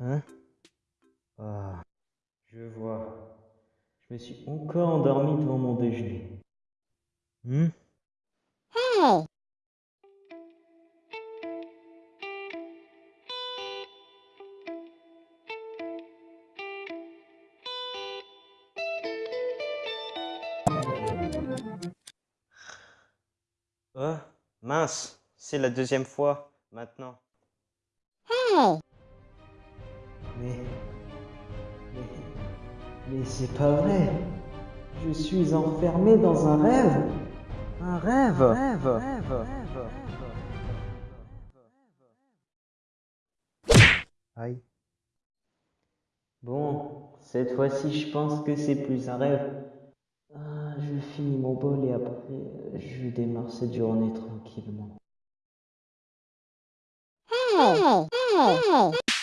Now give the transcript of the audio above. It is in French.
Hein ah, je vois. Je me suis encore endormi devant mon déjeuner. Hum mince, c'est la deuxième fois maintenant. Hey mais. Mais. Mais c'est pas vrai. Je suis enfermé dans un rêve. Un rêve Rêve, rêve, Aïe. Bon, cette fois-ci, je pense que c'est plus un rêve. Ah, je finis mon bol et après, je démarre cette journée tranquillement. Hey! Hey!